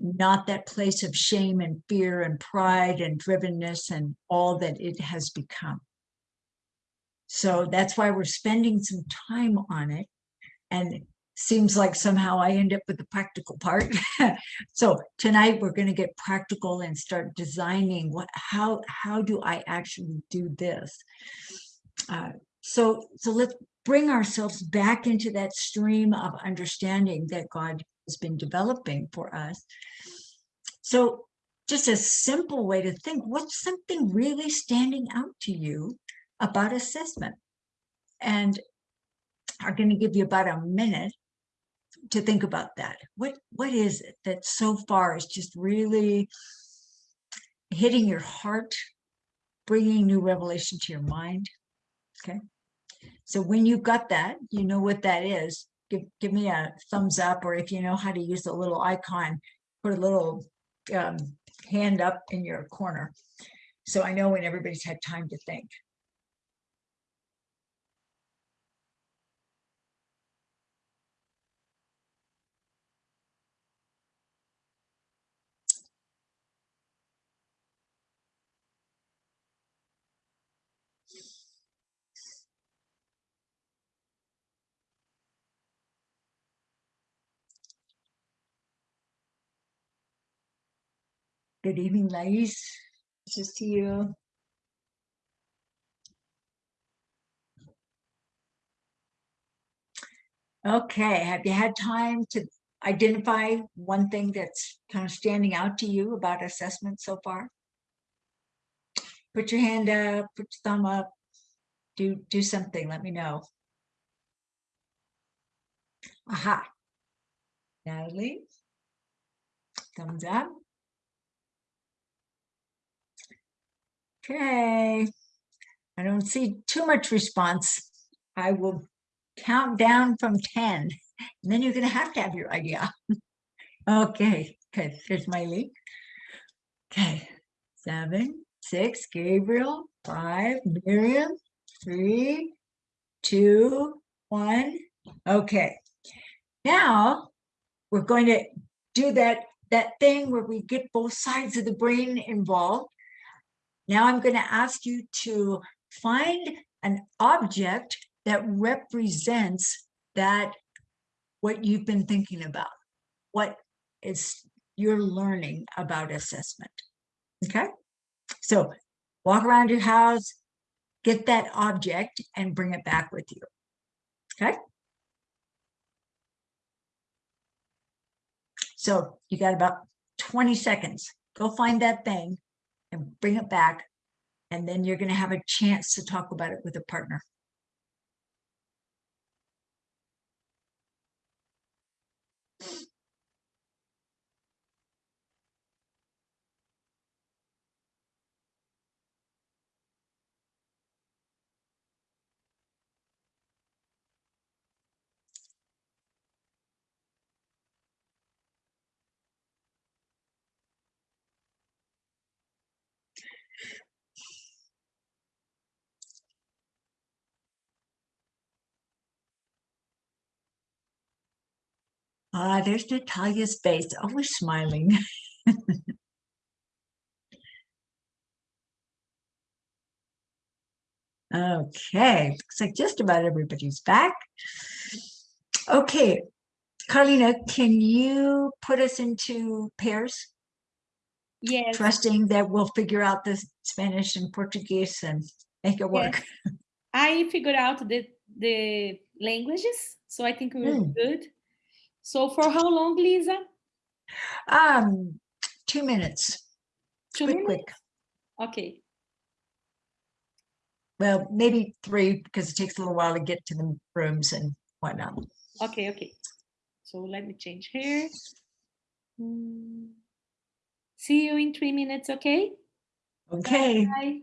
not that place of shame and fear and pride and drivenness and all that it has become. So that's why we're spending some time on it. And it seems like somehow I end up with the practical part. so tonight we're going to get practical and start designing what how how do I actually do this? Uh, so so let's bring ourselves back into that stream of understanding that God has been developing for us. So just a simple way to think, what's something really standing out to you about assessment? And I'm going to give you about a minute to think about that. What What is it that so far is just really hitting your heart, bringing new revelation to your mind? Okay. So when you've got that, you know what that is, give, give me a thumbs up, or if you know how to use the little icon, put a little um, hand up in your corner. So I know when everybody's had time to think. Good evening, ladies. Nice to see you. Okay, have you had time to identify one thing that's kind of standing out to you about assessment so far? Put your hand up, put your thumb up, do, do something, let me know. Aha. Natalie, thumbs up. Okay, I don't see too much response. I will count down from 10, and then you're going to have to have your idea. okay, Okay. There's my link. Okay, seven, six, Gabriel, five, Miriam, three, two, one. Okay, now we're going to do that, that thing where we get both sides of the brain involved. Now I'm going to ask you to find an object that represents that what you've been thinking about, what is you're learning about assessment. Okay, so walk around your house, get that object and bring it back with you. Okay. So you got about 20 seconds. Go find that thing and bring it back. And then you're going to have a chance to talk about it with a partner. Ah, there's Natalia's face, always smiling. okay, looks like just about everybody's back. Okay, Carlina, can you put us into pairs? Yes. Trusting that we'll figure out the Spanish and Portuguese and make it work. Yes. I figured out the, the languages, so I think we're Mm. good. So for how long, Lisa? Um, two minutes, Two quick, minutes? quick. Okay. Well, maybe three because it takes a little while to get to the rooms and whatnot. Okay, okay. So let me change here. Mm. See you in three minutes, okay? Okay. Bye.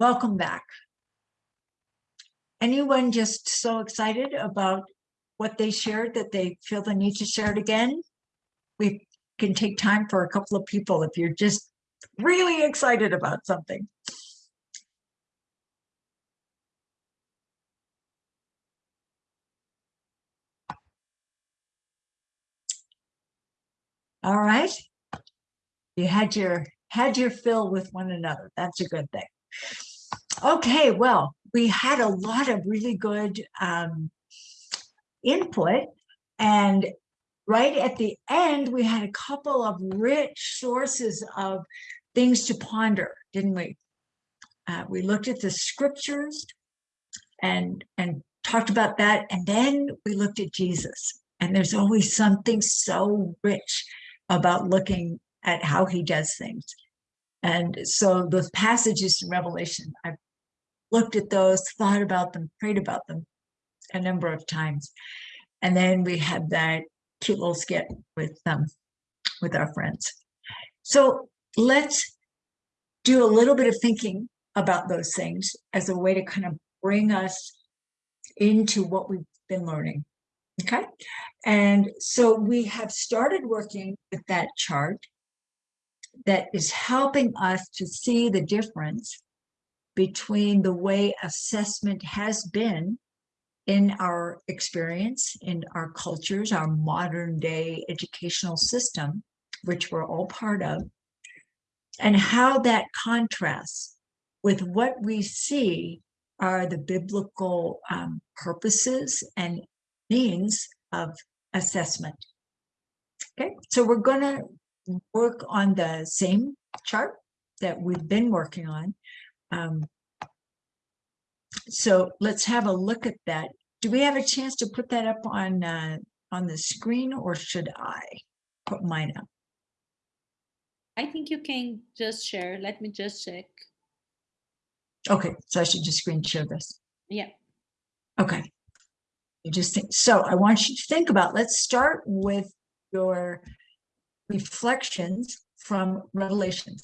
Welcome back. Anyone just so excited about what they shared that they feel the need to share it again? We can take time for a couple of people if you're just really excited about something. All right. You had your had your fill with one another. That's a good thing. Okay, well, we had a lot of really good um, input and right at the end, we had a couple of rich sources of things to ponder, didn't we? Uh, we looked at the scriptures and and talked about that, and then we looked at Jesus. And there's always something so rich about looking at how he does things. And so those passages in Revelation, I've looked at those, thought about them, prayed about them a number of times. And then we had that cute little skit with um with our friends. So let's do a little bit of thinking about those things as a way to kind of bring us into what we've been learning. Okay. And so we have started working with that chart that is helping us to see the difference between the way assessment has been in our experience, in our cultures, our modern day educational system, which we're all part of, and how that contrasts with what we see are the biblical um, purposes and means of assessment. Okay, so we're going to work on the same chart that we've been working on. Um, so let's have a look at that. Do we have a chance to put that up on uh, on the screen or should I put mine up? I think you can just share. Let me just check. Okay, so I should just screen share this. Yeah. Okay. You just think, so I want you to think about, let's start with your reflections from Revelations.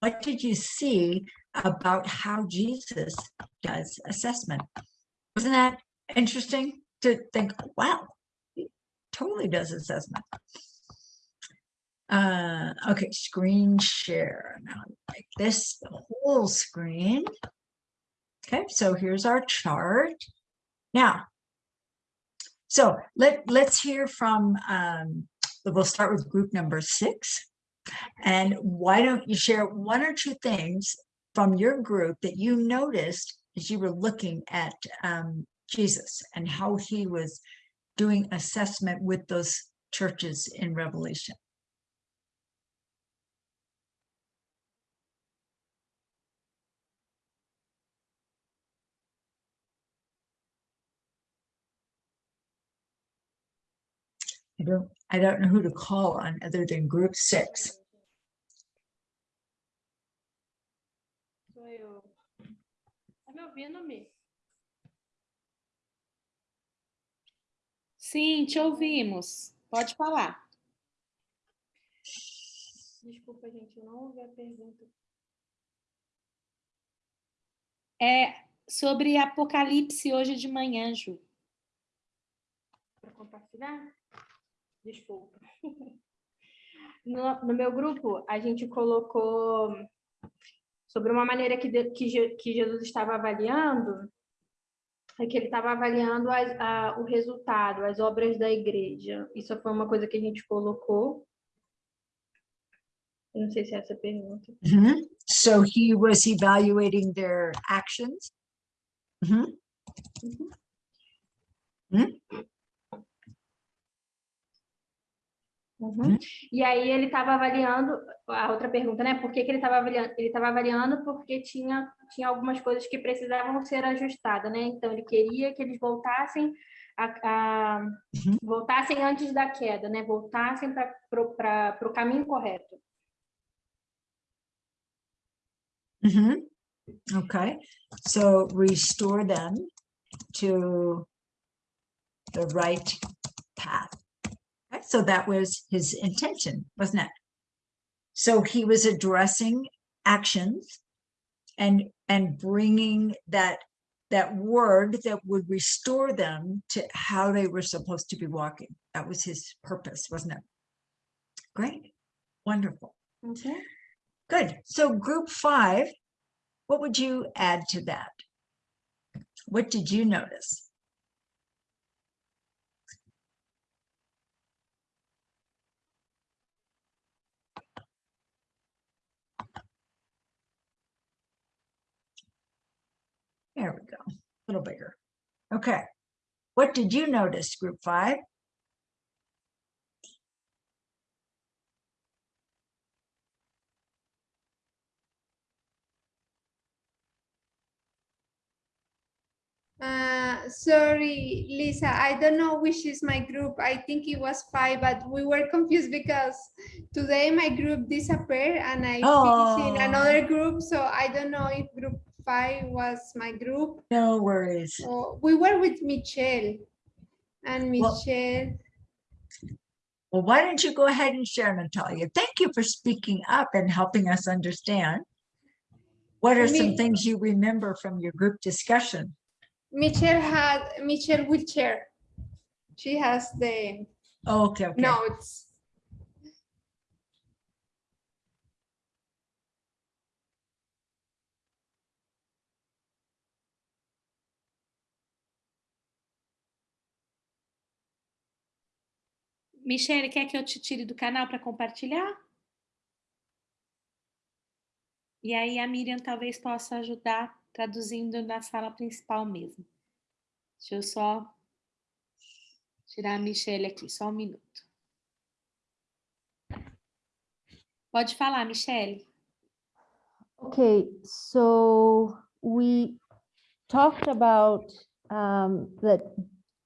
What did you see about how Jesus does assessment? Wasn't that interesting to think, wow, he totally does assessment. Uh, okay, screen share. Now like this, the whole screen. Okay, so here's our chart. Now, so let, let's hear from, um, we'll start with group number six. And why don't you share one or two things from your group that you noticed as you were looking at um, Jesus and how he was doing assessment with those churches in Revelation. I don't, I don't know who to call on other than group six. Me ouvindo, Mi? Sim, te ouvimos. Pode falar. Desculpa, gente, eu não ouvi a pergunta. É sobre Apocalipse hoje de manhã, Ju. Para compartilhar? Desculpa. No, no meu grupo, a gente colocou sobre uma maneira que, de- que, que Jesus estava avaliando, é que ele estava avaliando as- a- o resultado, as obras da igreja. Isso foi uma coisa que a gente colocou. Eu não sei se é essa a pergunta. Mhm. So he was evaluating their actions. Mhm. Uhum. E aí ele estava avaliando, a outra pergunta, né? Por que, que ele estava avaliando? Ele estava avaliando porque tinha, tinha algumas coisas que precisavam ser ajustadas, né? Então ele queria que eles voltassem a, a- Uhum. voltassem antes da queda, né? Voltassem para o caminho correto. Mhm. Okay, so restore them to the right path. Okay, So that was his intention, wasn't it? So he was addressing actions and, and bringing that, that word that would restore them to how they were supposed to be walking. That was his purpose, wasn't it? Great, wonderful. Okay. Good. So group five, what would you add to that? What did you notice? There we go, a little bigger. Okay. What did you notice, group five? Uh, sorry, Lisa, I don't know which is my group. I think it was five, but we were confused because today my group disappeared and I finished in Oh. another group. So I don't know if group five was my group. No worries. Or we were with Michelle and Michelle. Well, why don't you go ahead and share, Natalia? Thank you for speaking up and helping us understand. What are some things you remember from your group discussion? Michelle had, Michelle wheelchair. She has the Oh, Okay, okay. notes. Michele, quer que eu te tire do canal para compartilhar? E aí a Miriam talvez possa ajudar traduzindo na sala principal mesmo. Deixa eu só tirar a Michele aqui, só um minuto. Pode falar, Michele. Okay, so we talked about um, that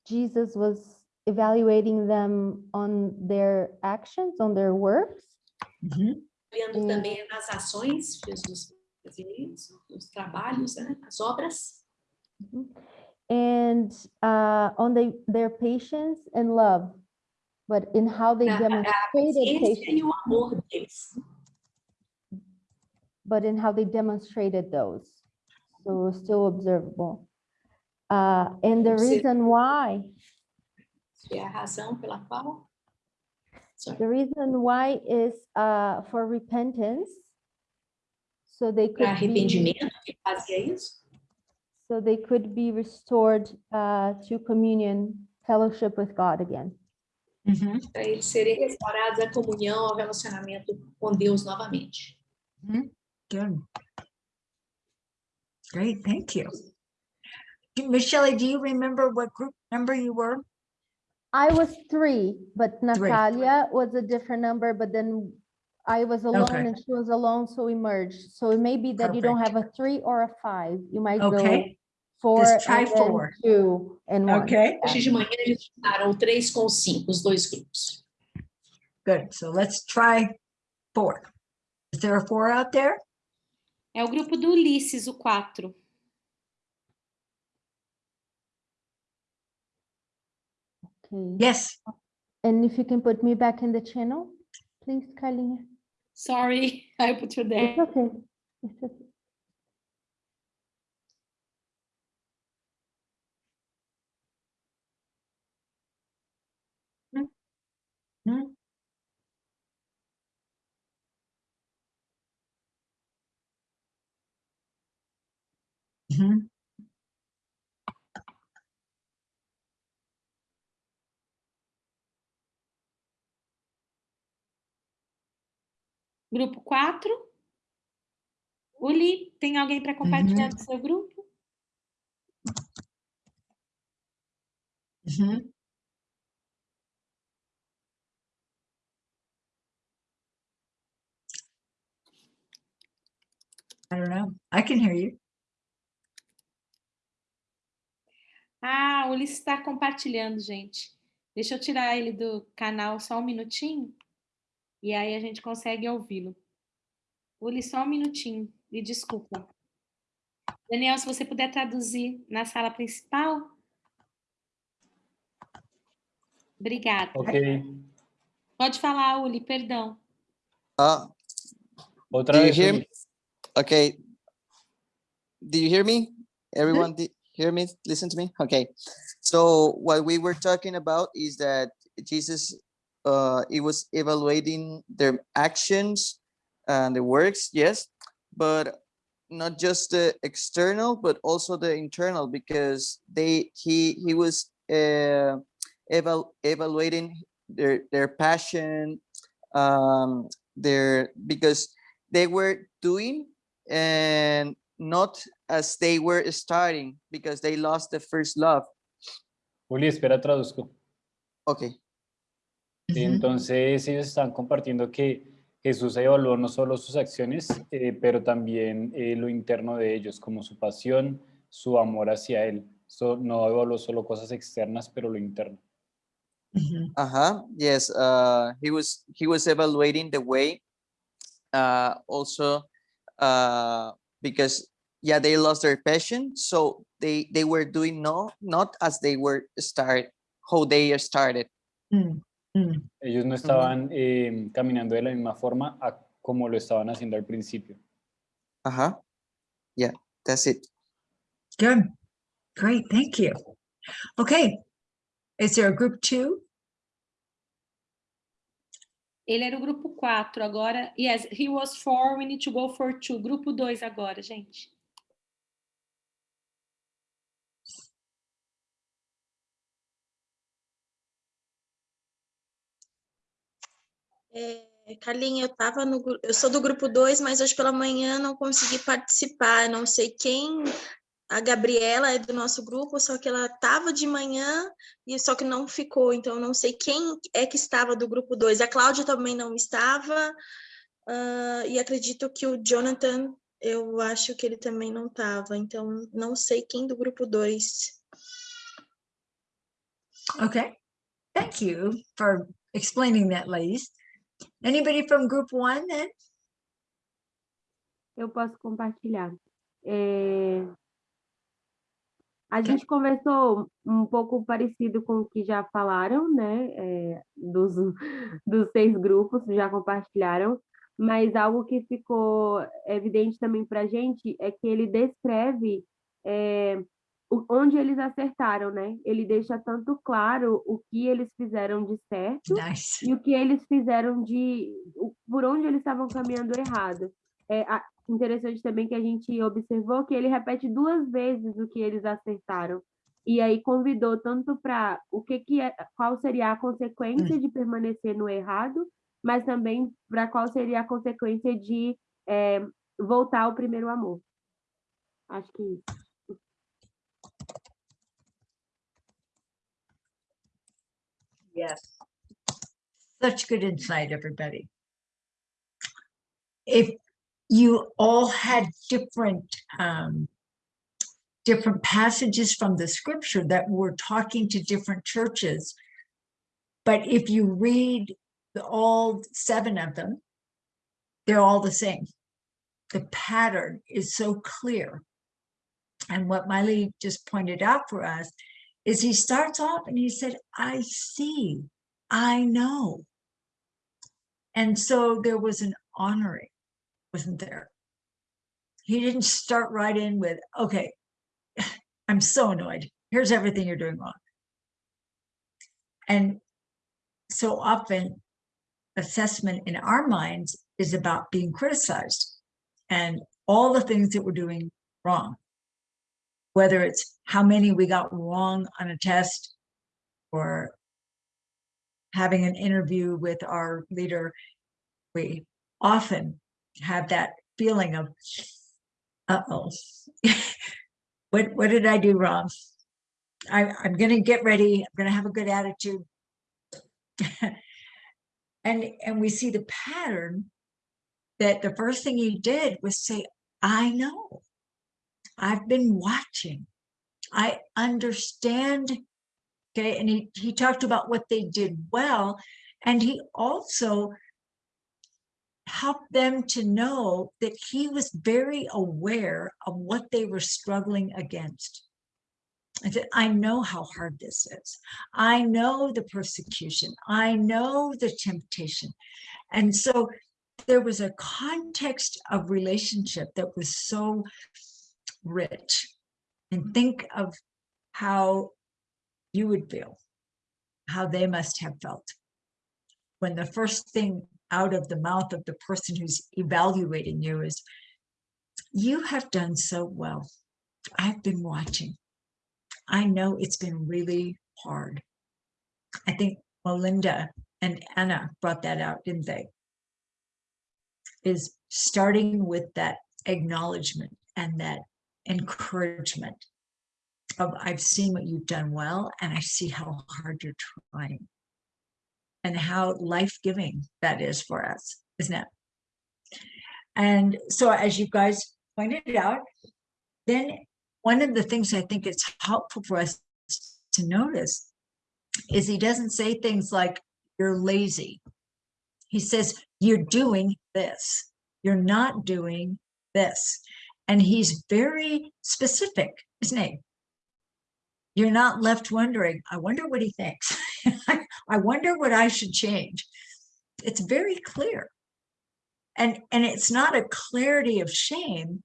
Jesus was evaluating them on their actions, on their works. Mhm. olhando também nas ações, Jesus fazia os trabalhos, né, as obras, and uh, on the, their patience and love, but in how they a, a demonstrated patience, e o amor deles. but in how they demonstrated those. So still observable. Uh, and the reason why, Isso é a razão pela qual the reason why is uh, for repentance. So they para could be, que fazia isso, so they could be restored uh, to communion, fellowship with God again. Mhm. para eles serem restaurados à comunhão, ao relacionamento com Deus novamente. Good. Great, thank you. Do- Michelle, do you remember what group number you were? I was three, but Natalia was a different number, but then I was alone Okay. and she was alone, so we merged. So it may be that you don't have a three or a five. You might go Okay, four just try and then four. two and one. okay, Hoje de manhã eles juntaram três com cinco, os dois grupos. good. So let's try four. Is there a four out there? É o grupo do Ulisses, o 4. Okay. Yes, And if you can put me back in the channel, please, Carlinha. Sorry, I put you there. It's okay. It's okay. Hmm. Mhm. Grupo 4. Uli, tem alguém para compartilhar do seu grupo? Mhm. I don't know. I can hear you. Ah, o Ulisses está compartilhando, gente. Deixa eu tirar ele do canal só um minutinho. E aí a gente consegue ouvi-lo. Ulisses, só um minutinho. Me desculpa. Daniel, se você puder traduzir na sala principal. Obrigada. Okay. Pode falar, Uli, perdão. Uh, Otra do you vez. hear Uli. me? Okay. do you hear me? Everyone di- hear me? Listen to me? Okay. So what we were talking about is that Jesus, uh, he was evaluating their actions and the works, yes, but not just the external, but also the internal, because they he he was uh, eval evaluating their their passion, um, their because they were doing and not as they were starting because they lost the first love. Juli, espera, traduzco. Okay. Entonces ellos están compartiendo que Jesús evaluó no solo sus acciones, eh, pero también eh, lo interno de ellos, como su pasión, su amor hacia Él. So, no evaluó solo cosas externas, pero lo interno. Mhm. Uh-huh. Yes. Uh, he was he was evaluating the way. Uh, also, uh, because yeah, they lost their passion, so they they were doing no not as they were start how they started. Mm, mm. Ellos no estaban eh, caminando de la misma forma a como lo estaban haciendo al principio. Uh-huh. Yeah, that's it. Good. Great. Thank you. Okay. Is there a group two? Ele era o grupo 4 agora. Yes, he was four, we need to go for two. Grupo 2 agora, gente. É, Carlinha, eu tava no, eu sou do grupo 2, mas hoje pela manhã não consegui participar. Não sei quem. A Gabriela é do nosso grupo, só que ela estava de manhã e só que não ficou. Então não sei quem é que estava do grupo 2. A Cláudia também não estava. ah, e acredito que o Jonathan, eu acho que ele também não estava. Então não sei quem do grupo 2. Okay. Thank you for explaining that, ladies. Anybody from group one then? Eu posso compartilhar. É, A gente conversou um pouco parecido com o que já falaram, né? é, dos, dos seis grupos, já compartilharam, mas algo que ficou evidente também para a gente é que ele descreve é, onde eles acertaram, né? Ele deixa tanto claro o que eles fizeram de certo Nice. e o que eles fizeram de por onde eles estavam caminhando errado. É interessante também que a gente observou que ele repete duas vezes o que eles acertaram. E aí convidou tanto para o que que é, qual seria a consequência de permanecer no errado, mas também para qual seria a consequência de é, voltar ao primeiro amor. Acho que isso. Yes. Such good insight, everybody. If you all had different um, different passages from the scripture that were talking to different churches, but if you read the, all seven of them, they're all the same. The pattern is so clear. And what Miley just pointed out for us is he starts off and he said, I see, I know. And so there was an honoring, wasn't there? He didn't start right in with, okay, I'm so annoyed. Here's everything you're doing wrong. And so often, assessment in our minds is about being criticized and all the things that we're doing wrong whether it's how many we got wrong on a test or having an interview with our leader, we often have that feeling of, uh-oh, what, what did I do wrong? I, I'm gonna get ready, I'm gonna have a good attitude. and, and we see the pattern that the first thing he did was say, I know. I've been watching. I understand. Okay. And he, he talked about what they did well. And he also helped them to know that he was very aware of what they were struggling against. I said, I know how hard this is. I know the persecution. I know the temptation. And so there was a context of relationship that was so rich and mm-hmm. think of how you would feel, how they must have felt when the first thing out of the mouth of the person who's evaluating you is, you have done so well. I've been watching. I know it's been really hard. I think Melinda and Anna brought that out, didn't they? Is starting with that acknowledgement and that encouragement of I've seen what you've done well and I see how hard you're trying and how life-giving that is for us, isn't it? And so as you guys pointed out, then one of the things I think it's helpful for us to notice is he doesn't say things like, you're lazy. He says, you're doing this. You're not doing this. And he's very specific, isn't he? You're not left wondering, I wonder what he thinks. I wonder what I should change. It's very clear. And, and it's not a clarity of shame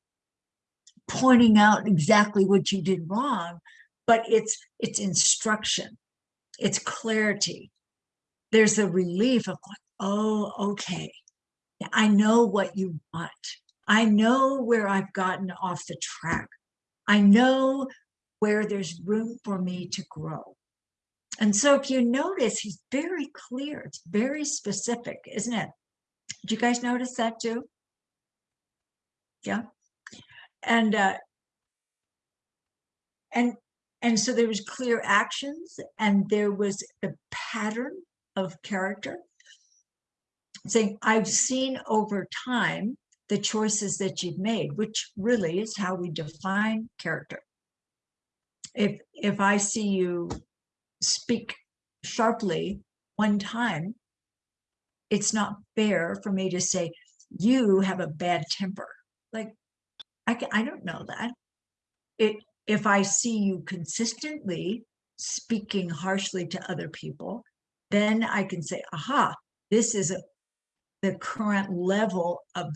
pointing out exactly what you did wrong, but it's it's instruction, it's clarity. There's a relief of like, oh, okay, I know what you want. I know where I've gotten off the track. I know where there's room for me to grow. And so if you notice, he's very clear. It's very specific, isn't it? Did you guys notice that too? Yeah. And uh, and and so there was clear actions and there was a pattern of character saying I've seen over time the choices that you've made, which really is how we define character. If if I see you speak sharply one time, it's not fair for me to say, you have a bad temper. Like, I, I don't know that. It, if I see you consistently speaking harshly to other people, then I can say, aha, this is a, the current level of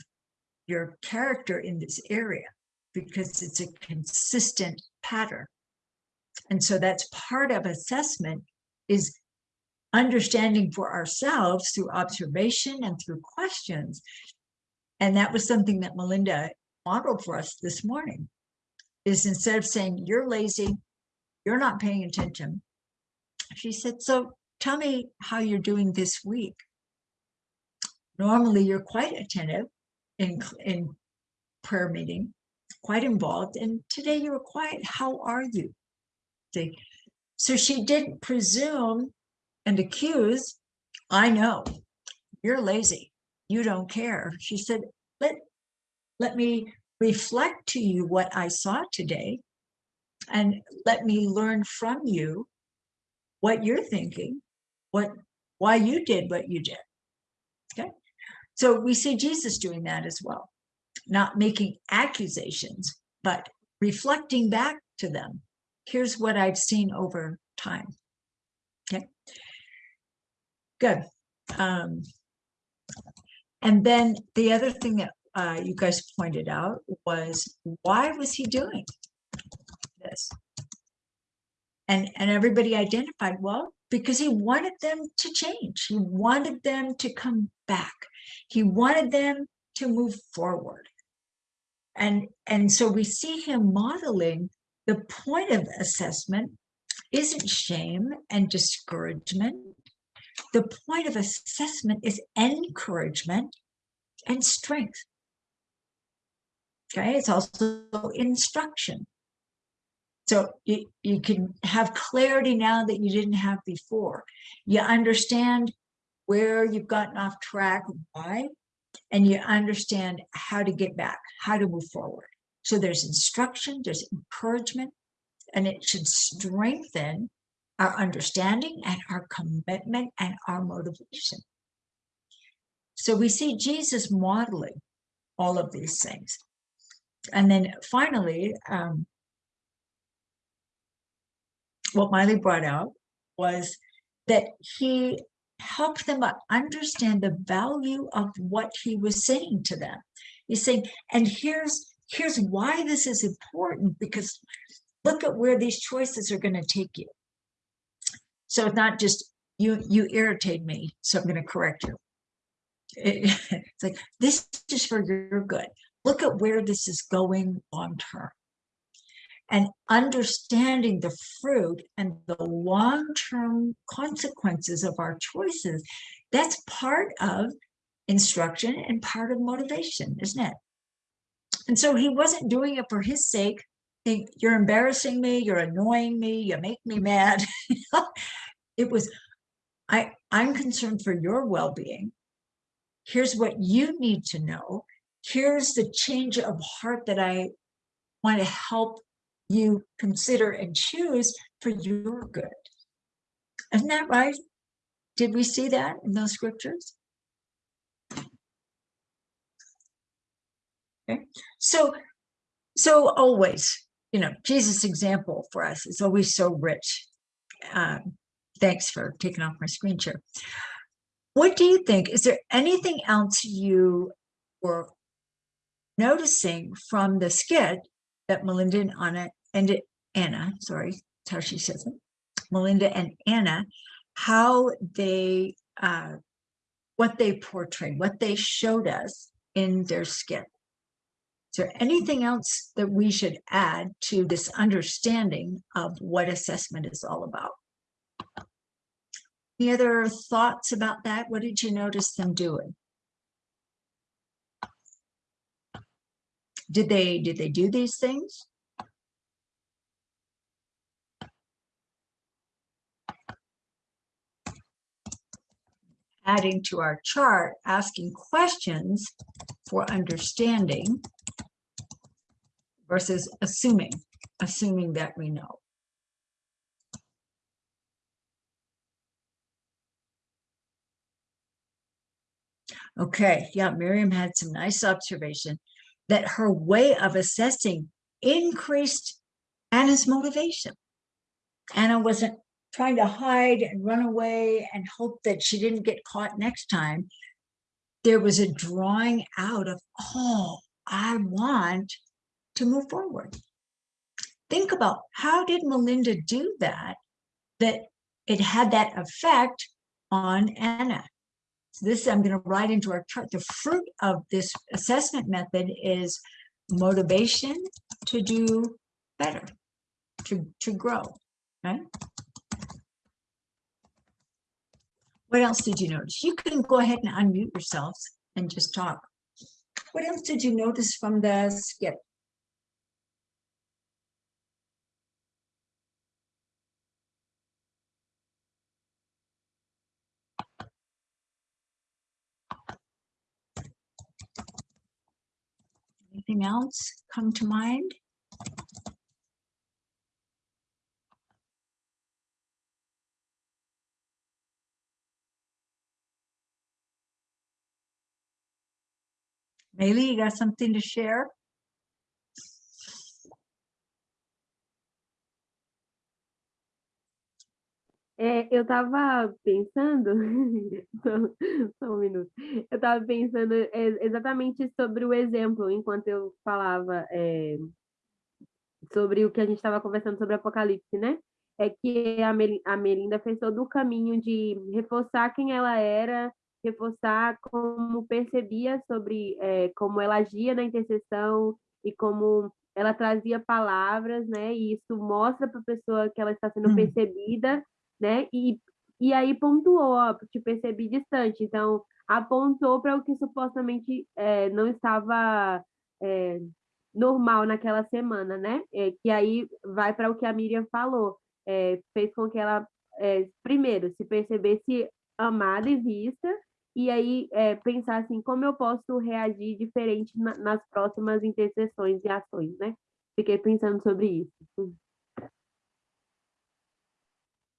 your character in this area because it's a consistent pattern. And so that's part of assessment is understanding for ourselves through observation and through questions. And that was something that Melinda modeled for us this morning, is instead of saying, you're lazy, you're not paying attention, she said, so tell me how you're doing this week. Normally you're quite attentive in, in prayer meeting, quite involved, and today you were quiet. How are you? So she didn't presume and accuse, I know, you're lazy, you don't care. She said, let, let me reflect to you what I saw today and let me learn from you what you're thinking, what why you did what you did. So we see Jesus doing that as well, not making accusations, but reflecting back to them here's what I've seen over time. Okay, good. Um, and then the other thing that uh, you guys pointed out was why was he doing this? And, and everybody identified, well, because he wanted them to change. He wanted them to come back. He wanted them to move forward. And, and so we see him modeling the point of assessment isn't shame and discouragement. The point of assessment is encouragement and strength. Okay, it's also instruction. So you, you can have clarity now that you didn't have before. You understand where you've gotten off track, why, and you understand how to get back, how to move forward. So there's instruction, there's encouragement, and it should strengthen our understanding and our commitment and our motivation. So we see Jesus modeling all of these things. And then finally, um, what Miley brought out was that he helped them understand the value of what he was saying to them. He's saying, and here's here's why this is important because look at where these choices are going to take you. So it's not just you, you irritate me, so I'm going to correct you. It's like, this is for your good. Look at where this is going long term. And understanding the fruit and the long-term consequences of our choices, that's part of instruction and part of motivation, isn't it? And so he wasn't doing it for his sake. Think you're embarrassing me, you're annoying me, you make me mad. it was, I, I'm concerned for your well-being. Here's what you need to know. Here's the change of heart that I want to help you consider and choose for your good. Isn't that right? Did we see that in those scriptures? Okay, so, so always, you know, Jesus' example for us is always so rich. Um, thanks for taking off my screen share. What do you think? Is there anything else you were noticing from the skit that Melinda and Anna and Anna, sorry, that's how she says it, Melinda and Anna, how they, uh, what they portrayed, what they showed us in their skit. Is there anything else that we should add to this understanding of what assessment is all about? Any other thoughts about that? What did you notice them doing? Did they, did they do these things? Adding to our chart, asking questions for understanding versus assuming, assuming that we know. Okay, yeah, Miriam had some nice observation that her way of assessing increased Anna's motivation. Anna wasn't trying to hide and run away and hope that she didn't get caught next time. There was a drawing out of, oh, I want to move forward. Think about how did Melinda do that, that it had that effect on Anna. So this I'm going to write into our chart. The fruit of this assessment method is motivation to do better, to, to grow, right? What else did you notice? You can go ahead and unmute yourselves and just talk. What else did you notice from the skit? Anything else come to mind? Maylee, you got something to share? É, eu estava pensando, só, só um minuto, eu estava pensando é, exatamente sobre o exemplo, enquanto eu falava é, sobre o que a gente estava conversando sobre Apocalipse, né? É que a Melinda fez todo o caminho de reforçar quem ela era, reforçar como percebia sobre é, como ela agia na intercessão e como ela trazia palavras, né? E isso mostra para a pessoa que ela está sendo Hum. percebida né? E, e aí pontuou, ó, te percebi distante. Então, apontou para o que supostamente é, não estava é, normal naquela semana, né? É, que aí vai para o que a Miriam falou. É, fez com que ela, é, primeiro, se percebesse amada e vista, e aí é, pensar assim, como eu posso reagir diferente na, nas próximas intercessões e ações, né? Fiquei pensando sobre isso.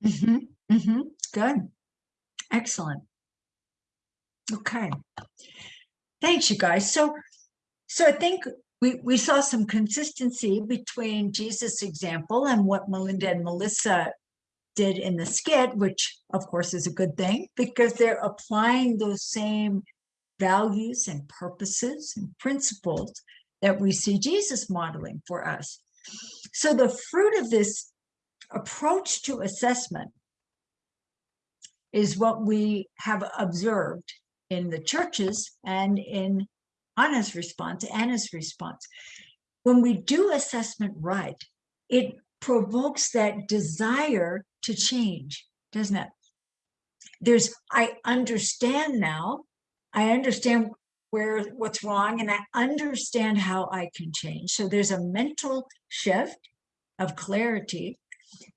Mhm, mhm, Good. Excellent. Okay. Thanks, you guys. So, so I think we, we saw some consistency between Jesus' example and what Melinda and Melissa did in the skit, which of course is a good thing because they're applying those same values and purposes and principles that we see Jesus modeling for us. So the fruit of this approach to assessment is what we have observed in the churches and in Anna's response, Anna's response. When we do assessment right, it provokes that desire to change, doesn't it? There's, I understand now, I understand where what's wrong and I understand how I can change. So there's a mental shift of clarity.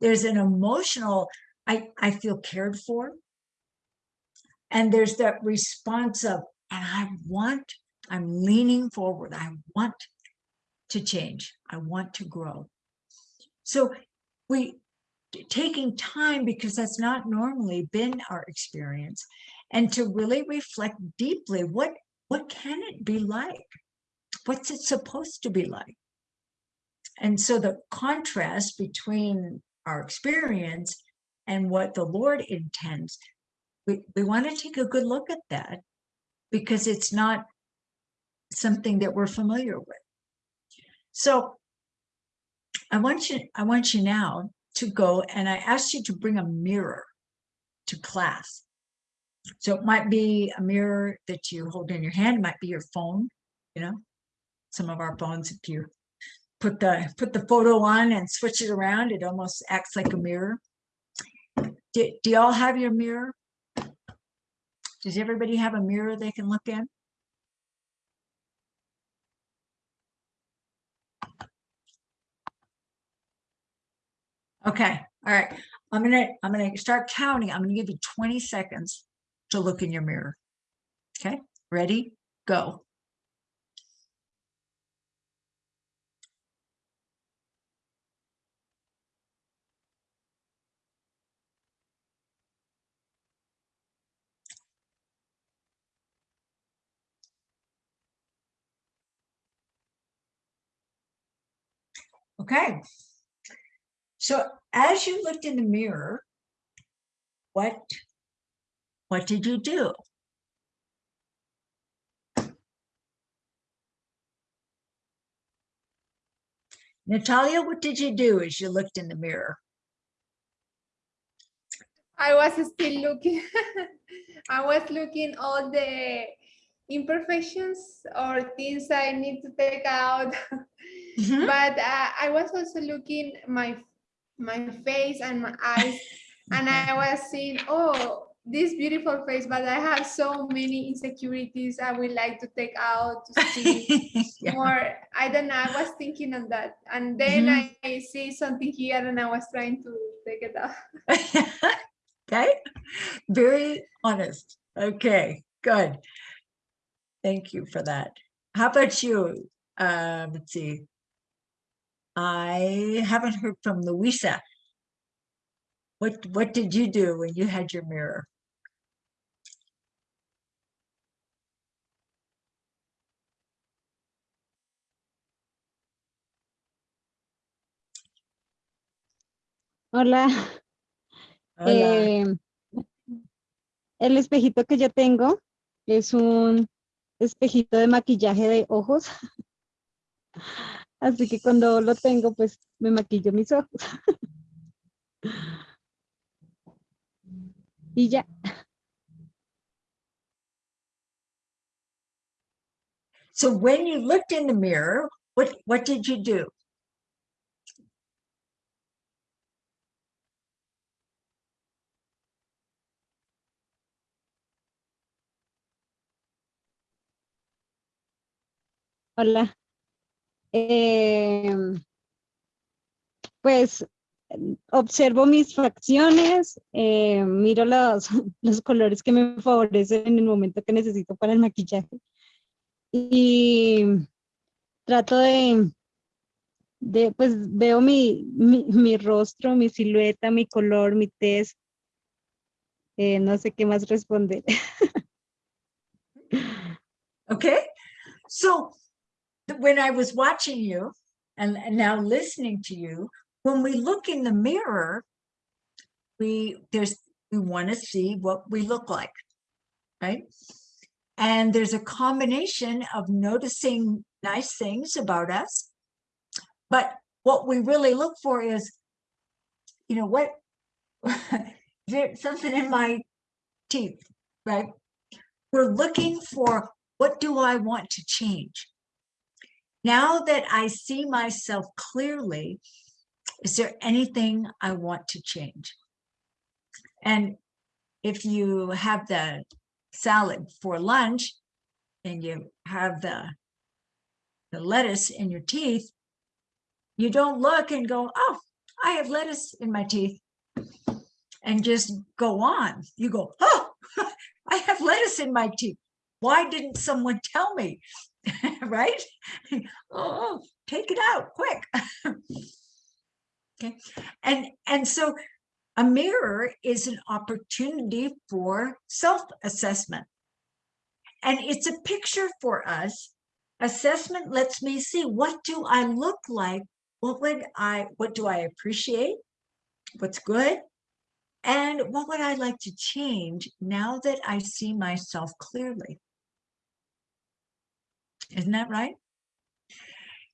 There's an emotional, I, I feel cared for. And there's that response of, and I want, I'm leaning forward. I want to change. I want to grow. So we taking time because that's not normally been our experience and to really reflect deeply what what can it be like? What's it supposed to be like? And so the contrast between our experience and what the lord intends we, we want to take a good look at that because it's not something that we're familiar with. So I want you, I want you now to go and I asked you to bring a mirror to class. So it might be a mirror that you hold in your hand, it might be your phone, you know, some of our phones, if you put the put the photo on and switch it around, it almost acts like a mirror. Do, do y'all have your mirror? Does everybody have a mirror they can look in? Okay, all right. I'm gonna, I'm gonna start counting. I'm gonna give you 20 seconds to look in your mirror. Okay, ready, go. Okay. So as you looked in the mirror, what, what did you do? Natalia, what did you do as you looked in the mirror? I was still looking. I was looking all the imperfections or things I need to take out. Mhm. but uh, I was also looking my my face and my eyes, and I was seeing, oh, this beautiful face, but I have so many insecurities I would like to take out to see Yeah. more. I don't know. I was thinking on that, and then Mhm. I, I see something here, and I was trying to take it out. Okay, very honest. Okay, good. Thank you for that. How about you? Um, let's see. I haven't heard from Louisa. What, what did you do when you had your mirror? Hola. Hola. Eh, el espejito que yo tengo es un espejito de maquillaje de ojos. Así que cuando lo tengo, pues me maquillo mis ojos. Y ya. So when you looked in the mirror, what, what did you do? Hola. Em, pues observo mis facciones, eh, miro los, los colores que me favorecen en el momento que necesito para el maquillaje. Y trato de, de pues veo mi, mi, mi rostro, mi silueta, mi color, mi tez. Eh, no sé qué más responder. Okay, so when I was watching you and, and now listening to you, when we look in the mirror, we there's we want to see what we look like, right? And there's a combination of noticing nice things about us. But what we really look for is, you know, what, there's something in my teeth, right? We're looking for what do I want to change? Now that I see myself clearly, is there anything I want to change? And if you have the salad for lunch and you have the, the lettuce in your teeth, you don't look and go, oh, I have lettuce in my teeth and just go on. You go, oh, I have lettuce in my teeth. Why didn't someone tell me? right? oh, take it out quick. okay. And and so a mirror is an opportunity for self-assessment. And it's a picture for us. Assessment lets me see what do I look like? What would I what do I appreciate? What's good? And what would I like to change now that I see myself clearly? Isn't that right?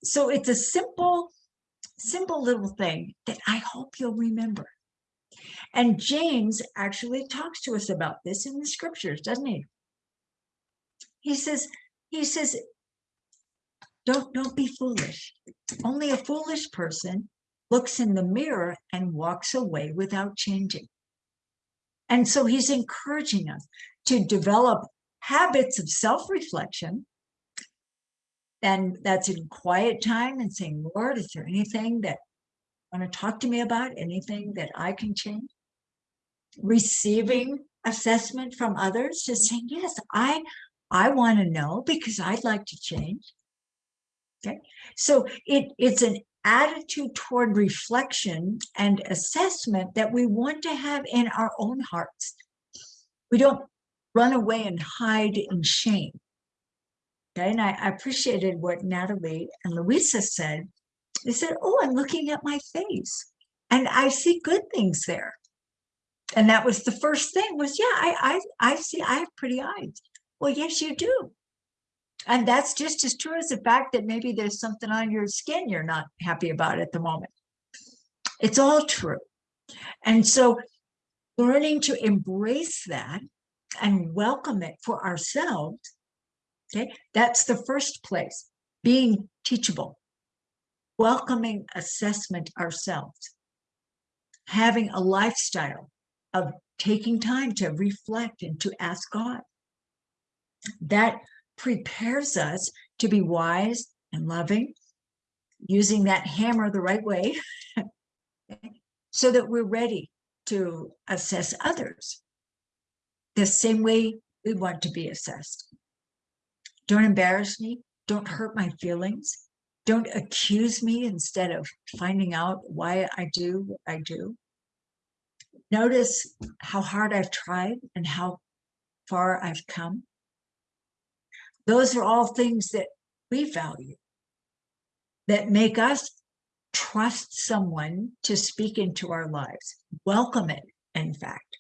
So it's a simple, simple little thing that I hope you'll remember. And James actually talks to us about this in the scriptures, doesn't he? He says, he says, don't, don't be foolish. Only a foolish person looks in the mirror and walks away without changing. And so he's encouraging us to develop habits of self-reflection. And that's in quiet time and saying, Lord, is there anything that you want to talk to me about? Anything that I can change? Receiving assessment from others, just saying, yes, I, I want to know because I'd like to change. Okay, so it, it's an attitude toward reflection and assessment that we want to have in our own hearts. We don't run away and hide in shame. And I, I appreciated what Natalie and Louisa said. They said, oh, I'm looking at my face and I see good things there. And that was the first thing was, yeah, I, I, I see, I have pretty eyes. Well, yes, you do. And that's just as true as the fact that maybe there's something on your skin you're not happy about at the moment. It's all true. And so learning to embrace that and welcome it for ourselves, okay, that's the first place, being teachable, welcoming assessment ourselves, having a lifestyle of taking time to reflect and to ask God. That prepares us to be wise and loving, using that hammer the right way, so that we're ready to assess others the same way we want to be assessed. Don't embarrass me. Don't hurt my feelings. Don't accuse me instead of finding out why I do what I do. Notice how hard I've tried and how far I've come. Those are all things that we value that make us trust someone to speak into our lives, welcome it, in fact.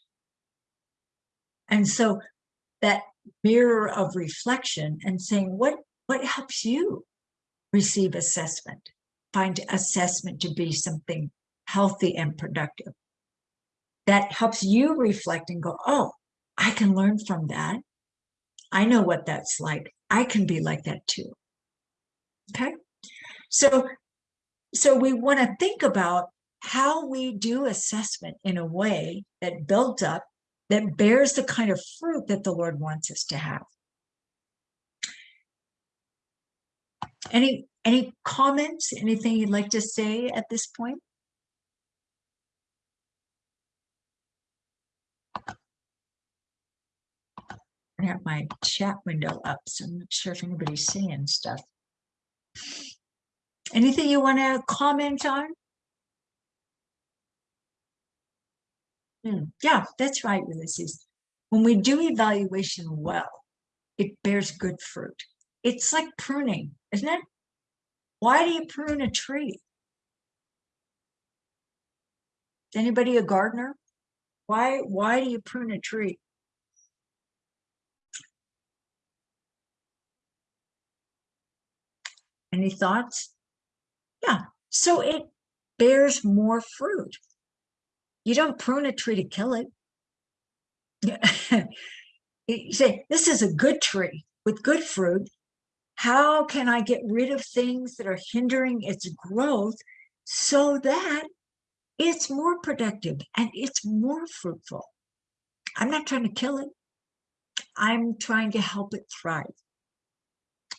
And so that mirror of reflection and saying, what, what helps you receive assessment, find assessment to be something healthy and productive. That helps you reflect and go, oh, I can learn from that. I know what that's like. I can be like that too. Okay. So, so we want to think about how we do assessment in a way that builds up, that bears the kind of fruit that the Lord wants us to have. Any, any comments, anything you'd like to say at this point? I have my chat window up, so I'm not sure if anybody's seeing stuff. Anything you want to comment on? Hmm, Yeah, that's right, Ulysses. When we do evaluation well, it bears good fruit. It's like pruning, isn't it? Why do you prune a tree? Anybody a gardener? Why, why do you prune a tree? Any thoughts? Yeah, so it bears more fruit. You don't prune a tree to kill it. you say, this is a good tree with good fruit. How can I get rid of things that are hindering its growth so that it's more productive and it's more fruitful? I'm not trying to kill it. I'm trying to help it thrive.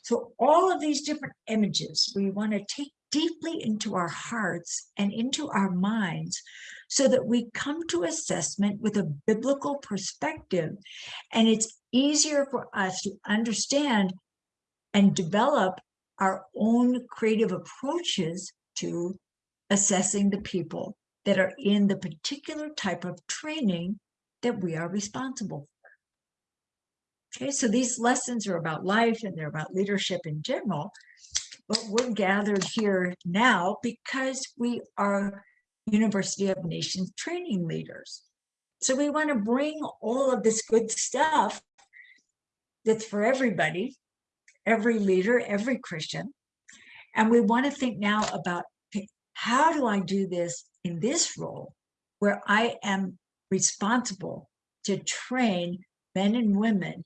So all of these different images we want to take deeply into our hearts and into our minds so that we come to assessment with a biblical perspective and it's easier for us to understand and develop our own creative approaches to assessing the people that are in the particular type of training that we are responsible for. Okay, so these lessons are about life and they're about leadership in general, but we're gathered here now because we are University of Nations training leaders. So we want to bring all of this good stuff that's for everybody, every leader, every Christian. And we want to think now about how do I do this in this role where I am responsible to train men and women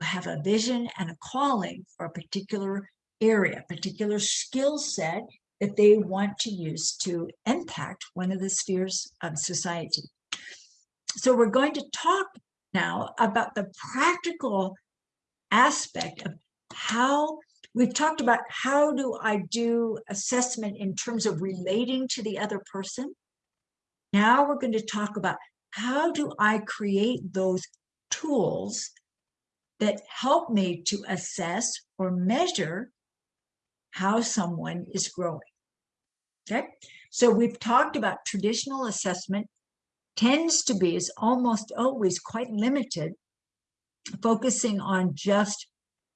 who have a vision and a calling for a particular area, particular skill set that they want to use to impact one of the spheres of society. So we're going to talk now about the practical aspect of how we've talked about how do I do assessment in terms of relating to the other person. Now we're going to talk about how do I create those tools that help me to assess or measure how someone is growing. Okay, so we've talked about traditional assessment tends to be, is almost always quite limited, focusing on just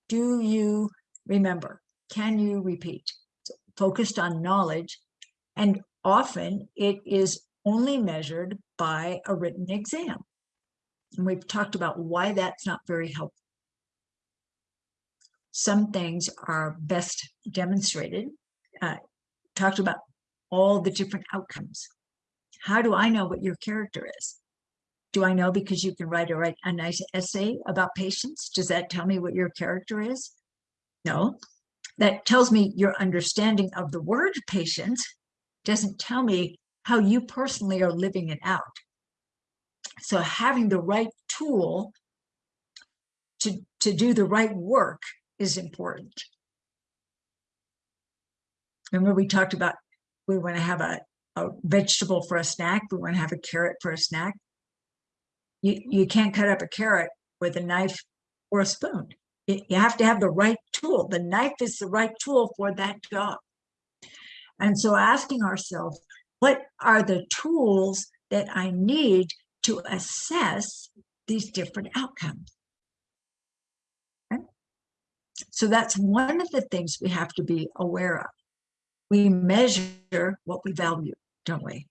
do you remember? Can you repeat? So focused on knowledge. And often it is only measured by a written exam. And we've talked about why that's not very helpful. Some things are best demonstrated, uh, talked about all the different outcomes. How do I know what your character is? Do I know because you can write a, write a nice essay about patience? Does that tell me what your character is? No, that tells me your understanding of the word patient doesn't tell me how you personally are living it out. So having the right tool to, to do the right work is important. Remember we talked about we want to have a, a vegetable for a snack, we want to have a carrot for a snack. You, you can't cut up a carrot with a knife or a spoon. You, you have to have the right tool. The knife is the right tool for that job. And so asking ourselves, what are the tools that I need to assess these different outcomes? So that's one of the things we have to be aware of we measure what we value, don't we?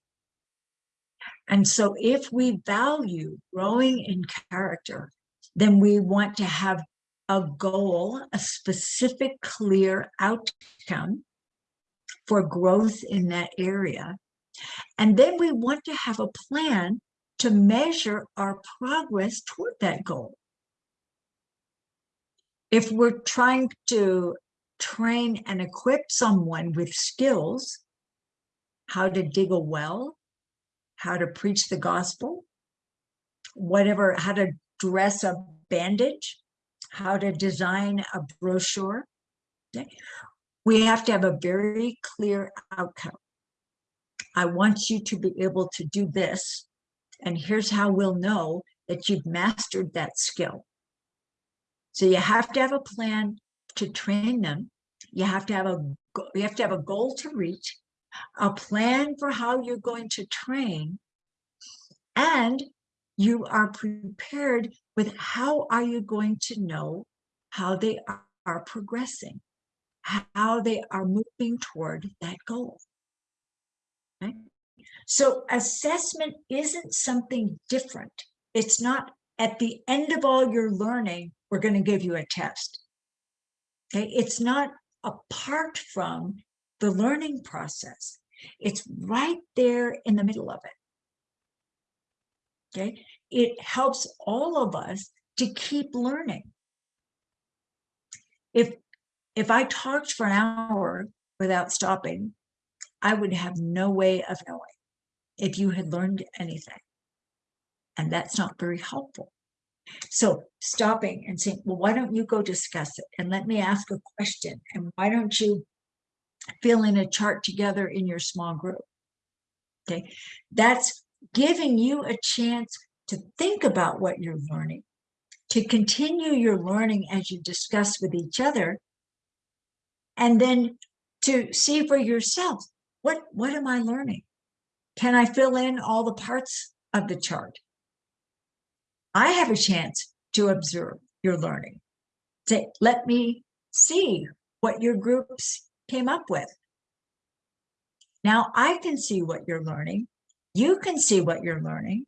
And so if we value growing in character, then we want to have a goal, a specific, clear outcome for growth in that area. And then we want to have a plan to measure our progress toward that goal. If we're trying to train and equip someone with skills, how to dig a well, how to preach the gospel, whatever, how to dress a bandage, how to design a brochure. Okay. We have to have a very clear outcome. I want you to be able to do this, and here's how we'll know that you've mastered that skill. So you have to have a plan to train them. You have to have a you have to have a goal to reach, a plan for how you're going to train, and you are prepared with how are you going to know how they are, progressing, how they are moving toward that goal. Okay? So assessment isn't something different. It's not at the end of all your learning, we're going to give you a test. Okay, it's not apart from the learning process. It's right there in the middle of it. Okay, it helps all of us to keep learning. If if I talked for an hour without stopping, I would have no way of knowing if you had learned anything. And that's not very helpful. So stopping and saying, well, why don't you go discuss it? And let me ask a question. And why don't you fill in a chart together in your small group? Okay, that's giving you a chance to think about what you're learning, to continue your learning as you discuss with each other, and then to see for yourself, what, what am I learning? Can I fill in all the parts of the chart? I have a chance to observe your learning. Say, let me see what your groups came up with. Now I can see what you're learning. You can see what you're learning.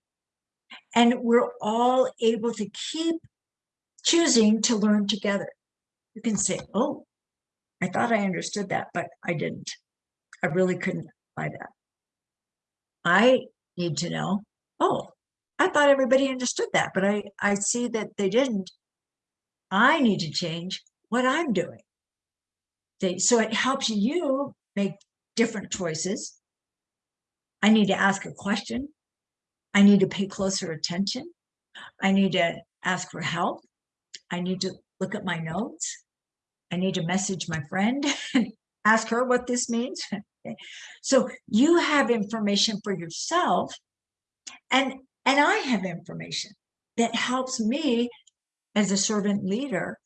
And we're all able to keep choosing to learn together. You can say, oh, I thought I understood that, but I didn't. I really couldn't apply that. I need to know, oh, I thought everybody understood that, but I, I see that they didn't. I need to change what I'm doing. They, so it helps you make different choices. I need to ask a question. I need to pay closer attention. I need to ask for help. I need to look at my notes. I need to message my friend and ask her what this means. So you have information for yourself and, and I have information that helps me as a servant leader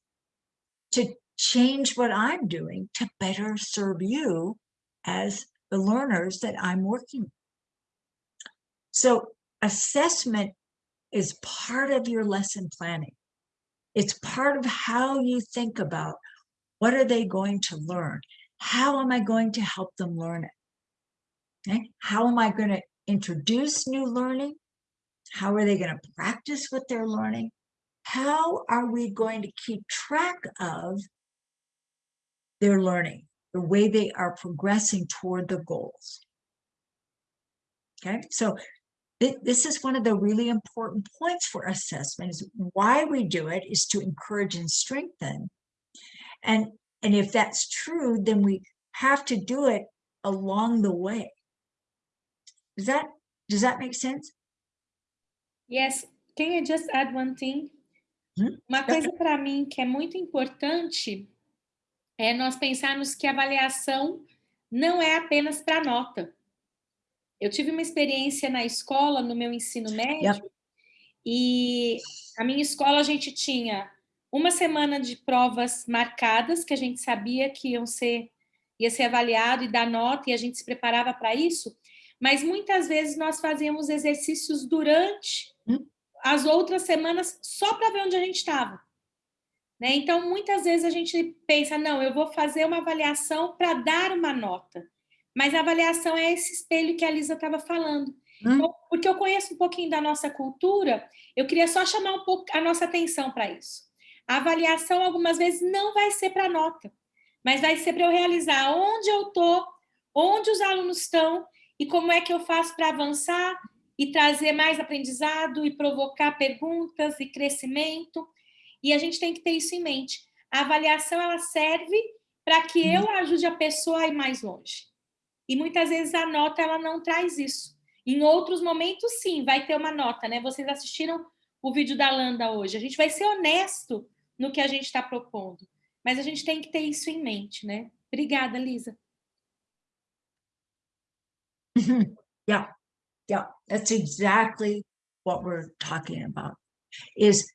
to change what I'm doing to better serve you as the learners that I'm working with. So assessment is part of your lesson planning. It's part of how you think about what are they going to learn? How am I going to help them learn it? Okay? How am I going to introduce new learning? How are they going to practice what they're learning? How are we going to keep track of their learning, the way they are progressing toward the goals? Okay, so th this is one of the really important points for assessment is why we do it is to encourage and strengthen. And, and if that's true, then we have to do it along the way. Does that, does that make sense? Yes, can I just add one thing? Hmm? Uma coisa para mim que é muito importante é nós pensarmos que a avaliação não é apenas para nota. Eu tive uma experiência na escola, no meu ensino médio, e a minha escola a gente tinha uma semana de provas marcadas, que a gente sabia que iam ser, ia ser avaliado e dar nota, e a gente se preparava para isso, mas muitas vezes nós fazíamos exercícios durante Hum. As outras semanas só para ver onde a gente estava. Né? Então, muitas vezes a gente pensa, não, eu vou fazer uma avaliação para dar uma nota. Mas a avaliação é esse espelho que a Lisa estava falando. Hum. Então, porque eu conheço um pouquinho da nossa cultura, eu queria só chamar um pouco a nossa atenção para isso. A avaliação, algumas vezes, não vai ser para nota, mas vai ser para eu realizar onde eu estou, onde os alunos estão e como é que eu faço para avançar e trazer mais aprendizado e provocar perguntas e crescimento. E a gente tem que ter isso em mente. A avaliação ela serve para que eu ajude a pessoa a ir mais longe. E muitas vezes a nota ela não traz isso. Em outros momentos, sim, vai ter uma nota, né? Vocês assistiram o vídeo da Landa hoje. A gente vai ser honesto no que a gente está propondo. Mas a gente tem que ter isso em mente, né? Obrigada, Lisa. Yeah, yeah, that's exactly what we're talking about. Is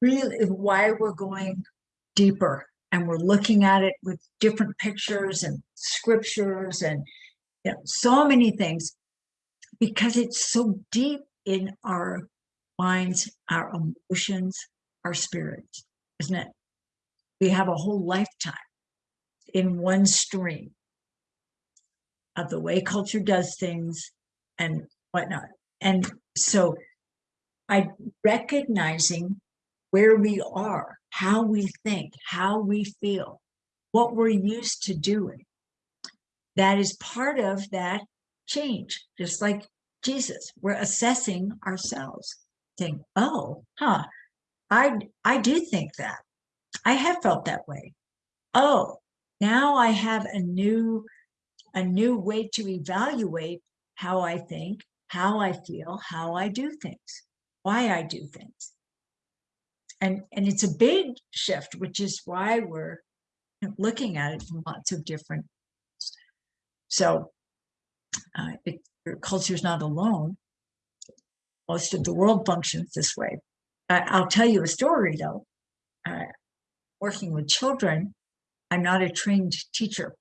really why we're going deeper and we're looking at it with different pictures and scriptures and you know, so many things because it's so deep in our minds, our emotions, our spirits, isn't it? We have a whole lifetime in one stream of the way culture does things and whatnot. And so I recognizing where we are, how we think, how we feel, what we're used to doing. That is part of that change, just like Jesus. We're assessing ourselves, saying, oh, huh, I, I do think that. I have felt that way. Oh, now I have a new, a new way to evaluate how I think, how I feel, how I do things, why I do things. And, and it's a big shift, which is why we're looking at it from lots of different. So uh, it, culture is not alone. Most of the world functions this way. I, I'll tell you a story though. Uh, working with children, I'm not a trained teacher.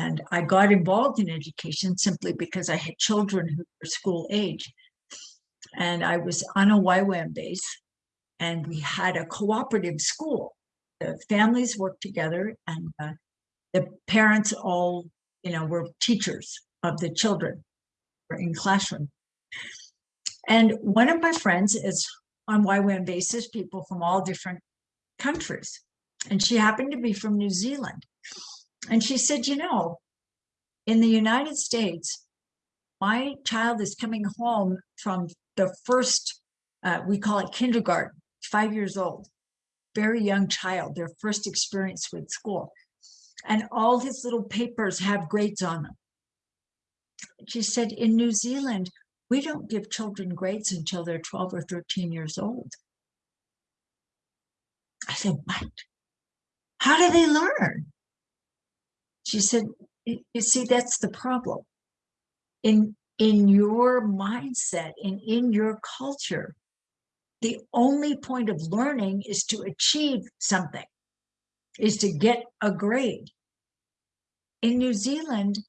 And I got involved in education simply because I had children who were school age. And I was on a YWAM base and we had a cooperative school. The families worked together and uh, the parents all, you know, were teachers of the children were in classroom. And one of my friends is on YWAM basis, people from all different countries. And she happened to be from New Zealand. And she said, you know, in the United States, my child is coming home from the first, uh, we call it kindergarten, five years old, very young child, their first experience with school. And all his little papers have grades on them. She said, in New Zealand, we don't give children grades until they're 12 or 13 years old. I said, what? How do they learn? She said, you see, that's the problem. In, in your mindset and in your culture, the only point of learning is to achieve something, is to get a grade. In New Zealand,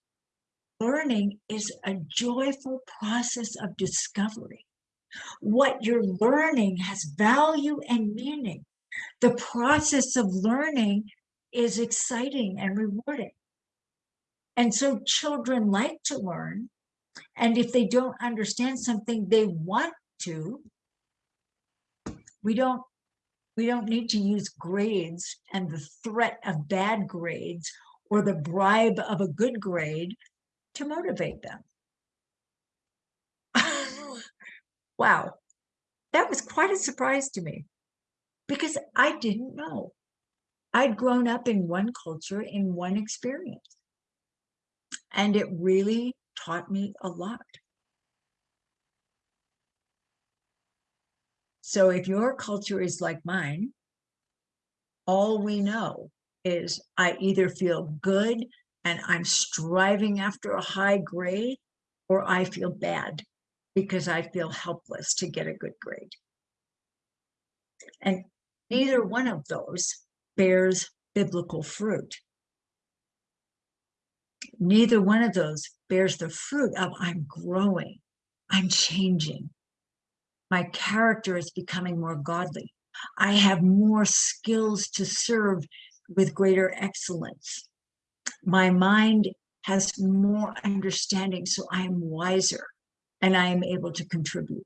learning is a joyful process of discovery. What you're learning has value and meaning. The process of learning is exciting and rewarding. And so children like to learn. And if they don't understand something they want to, we don't we don't need to use grades and the threat of bad grades or the bribe of a good grade to motivate them. wow, that was quite a surprise to me because I didn't know. I'd grown up in one culture, in one experience. And it really taught me a lot. So if your culture is like mine, all we know is I either feel good and I'm striving after a high grade, or I feel bad because I feel helpless to get a good grade. And neither one of those bears biblical fruit. Neither one of those bears the fruit of I'm growing, I'm changing. My character is becoming more godly. I have more skills to serve with greater excellence. My mind has more understanding, so I am wiser and I am able to contribute.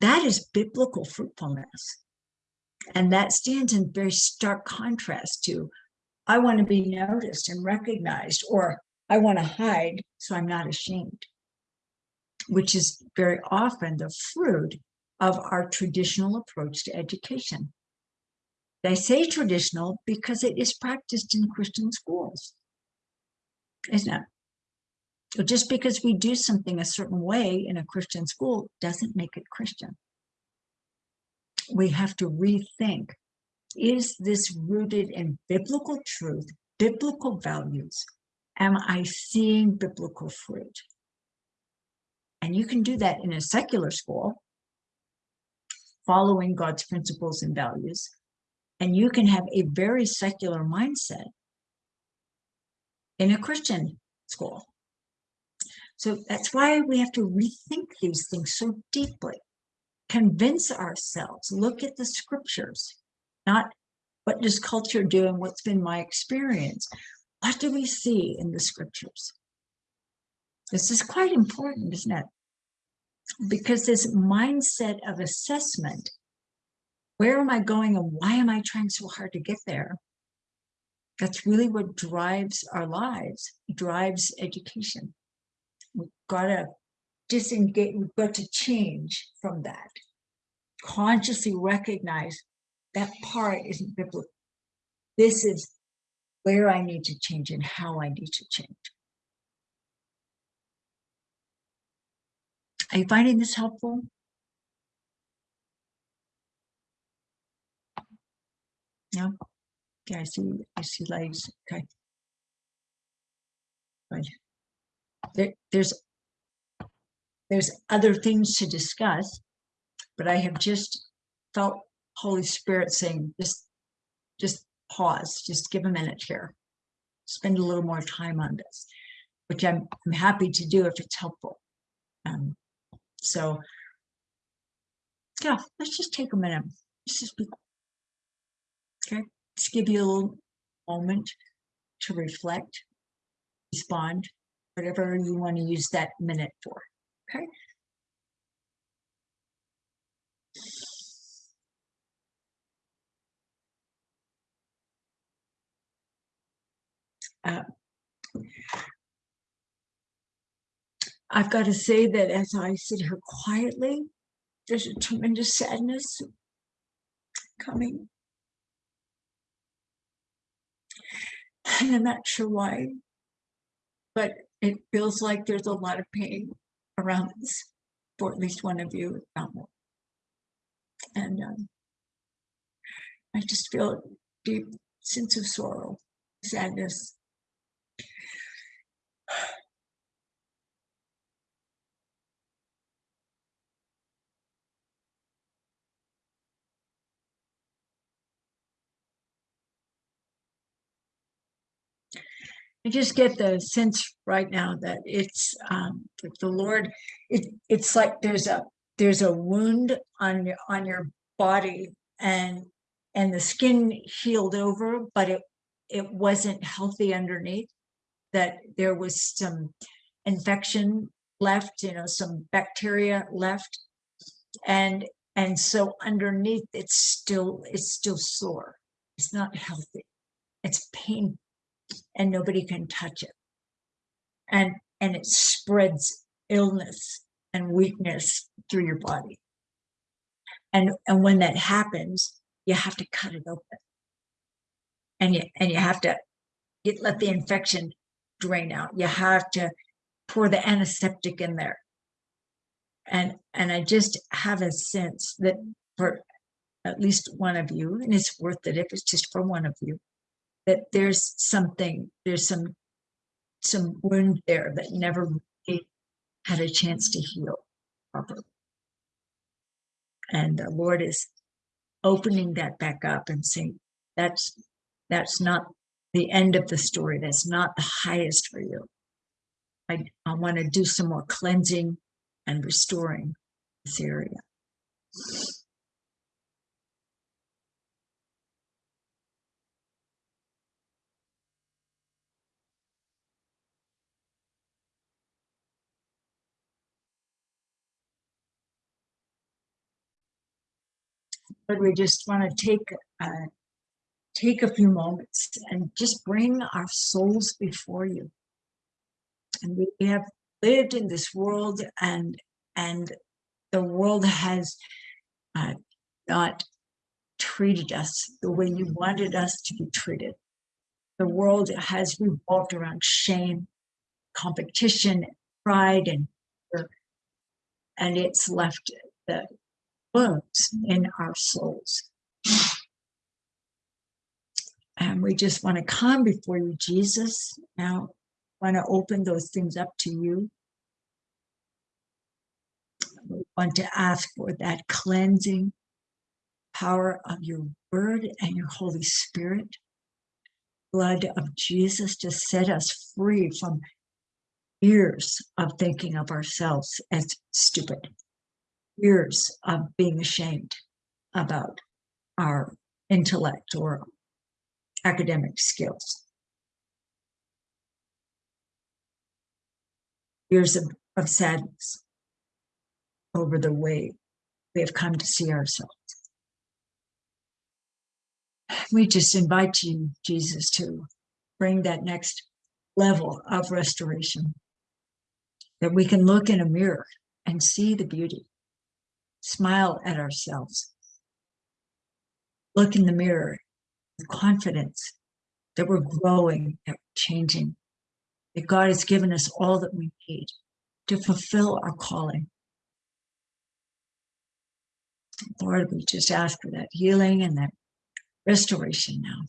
That is biblical fruitfulness. And that stands in very stark contrast to, I want to be noticed and recognized, or I want to hide so I'm not ashamed, which is very often the fruit of our traditional approach to education. I say traditional because it is practiced in Christian schools, isn't it? So just because we do something a certain way in a Christian school doesn't make it Christian we have to rethink, is this rooted in biblical truth, biblical values? Am I seeing biblical fruit? And you can do that in a secular school, following God's principles and values. And you can have a very secular mindset in a Christian school. So that's why we have to rethink these things so deeply convince ourselves, look at the scriptures, not what does culture do and what's been my experience. What do we see in the scriptures? This is quite important, isn't it? Because this mindset of assessment, where am I going and why am I trying so hard to get there? That's really what drives our lives, drives education. We've got to disengage, we've got to change from that. Consciously recognize that part isn't biblical. This is where I need to change and how I need to change. Are you finding this helpful? No? Okay, I see, I see lights, okay. Right. There, there's, there's other things to discuss, but I have just felt Holy Spirit saying, just, just pause, just give a minute here. Spend a little more time on this, which I'm, I'm happy to do if it's helpful. Um, so, yeah, let's just take a minute. Let's just be, okay, just give you a little moment to reflect, respond, whatever you want to use that minute for, okay? Uh, I've got to say that as I sit here quietly, there's a tremendous sadness coming. And I'm not sure why, but it feels like there's a lot of pain around this for at least one of you. if not more. And um, I just feel a deep sense of sorrow, sadness. I just get the sense right now that it's um that the Lord, it it's like there's a there's a wound on your on your body and and the skin healed over, but it it wasn't healthy underneath, that there was some infection left, you know, some bacteria left. And and so underneath it's still it's still sore. It's not healthy. It's painful and nobody can touch it. And, and it spreads illness and weakness through your body. And, and when that happens, you have to cut it open. And you, and you have to get, let the infection drain out. You have to pour the antiseptic in there. And, and I just have a sense that for at least one of you, and it's worth it if it's just for one of you, that there's something, there's some some wound there that never really had a chance to heal properly. And the Lord is opening that back up and saying, that's that's not the end of the story. That's not the highest for you. I, I want to do some more cleansing and restoring this area. But we just want to take uh, take a few moments and just bring our souls before you. And we have lived in this world, and and the world has uh, not treated us the way you wanted us to be treated. The world has revolved around shame, competition, pride, and and it's left the in our souls. And we just want to come before you, Jesus. Now, want to open those things up to you. We want to ask for that cleansing power of your word and your Holy Spirit, blood of Jesus to set us free from years of thinking of ourselves as stupid years of being ashamed about our intellect or academic skills. Years of, of sadness over the way we have come to see ourselves. we just invite you, Jesus, to bring that next level of restoration. That we can look in a mirror and see the beauty, smile at ourselves, look in the mirror with confidence that we're growing, that we're changing, that God has given us all that we need to fulfill our calling. Lord, we just ask for that healing and that restoration now.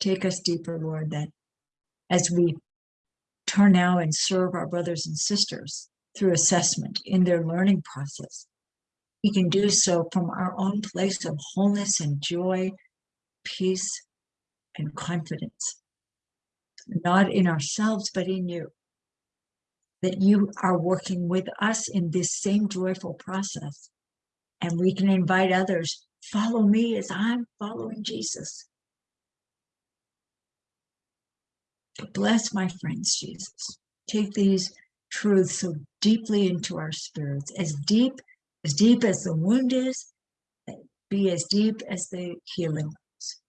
Take us deeper, Lord, that as we turn now and serve our brothers and sisters through assessment in their learning process, we can do so from our own place of wholeness and joy, peace, and confidence. Not in ourselves, but in you. That you are working with us in this same joyful process. And we can invite others, follow me as I'm following Jesus. Bless my friends, Jesus. Take these truths so deeply into our spirits, as deep, as deep as the wound is, be as deep as the healing is.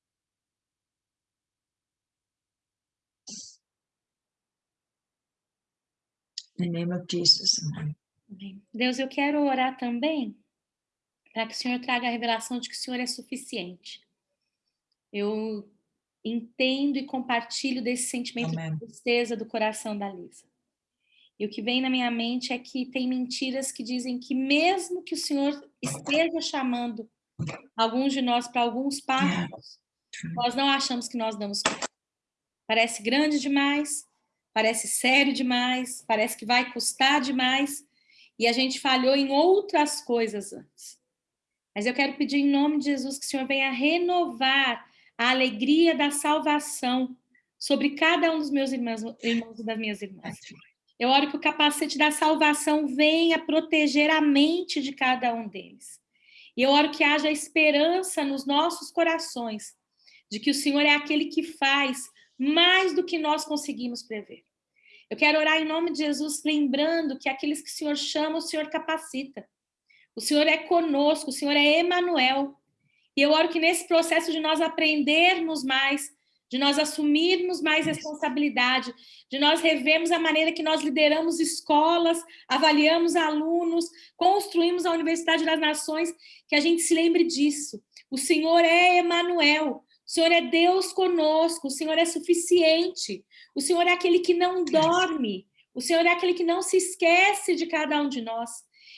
In the name of Jesus, amen. Deus, eu quero orar também para que o Senhor traga a revelação de que o Senhor é suficiente. Eu entendo e compartilho desse sentimento Amém. de tristeza do coração da Lisa. E o que vem na minha mente é que tem mentiras que dizem que mesmo que o Senhor esteja chamando alguns de nós para alguns passos, nós não achamos que nós damos conta. Parece grande demais, parece sério demais, parece que vai custar demais, e a gente falhou em outras coisas antes. Mas eu quero pedir em nome de Jesus que o Senhor venha renovar a alegria da salvação sobre cada um dos meus irmãos, irmãos e das minhas irmãs. Eu oro que o capacete da salvação venha proteger a mente de cada um deles. E eu oro que haja esperança nos nossos corações, de que o Senhor é aquele que faz mais do que nós conseguimos prever. Eu quero orar em nome de Jesus, lembrando que aqueles que o Senhor chama, o Senhor capacita. O Senhor é conosco, o Senhor é Emanuel. E eu oro que nesse processo de nós aprendermos mais, de nós assumirmos mais responsabilidade, de nós revermos a maneira que nós lideramos escolas, avaliamos alunos, construímos a Universidade das Nações, que a gente se lembre disso. O Senhor é Emanuel, o Senhor é Deus conosco, o Senhor é suficiente, o Senhor é aquele que não dorme, o Senhor é aquele que não se esquece de cada um de nós.